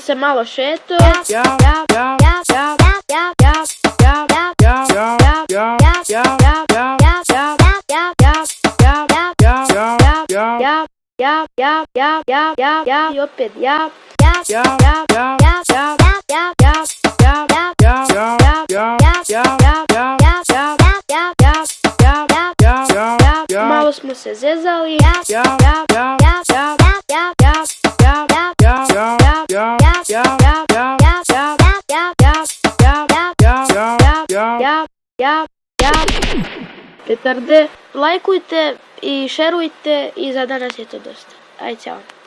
se malo šeto. i opet ja, ja, ja, malo smo se zezali, ja, ja, ja, ja, Petarde, lajkujte i šerujte i za danas je to dosta. Aj, ćao.